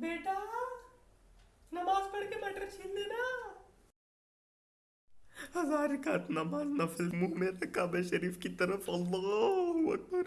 बेटा, नमाज़ पढ़ के मटर छीन लेना। हज़ार का नमाज़ नफिल मुँह में रखा शरीफ की तरफ़। अल्लाह अकबर।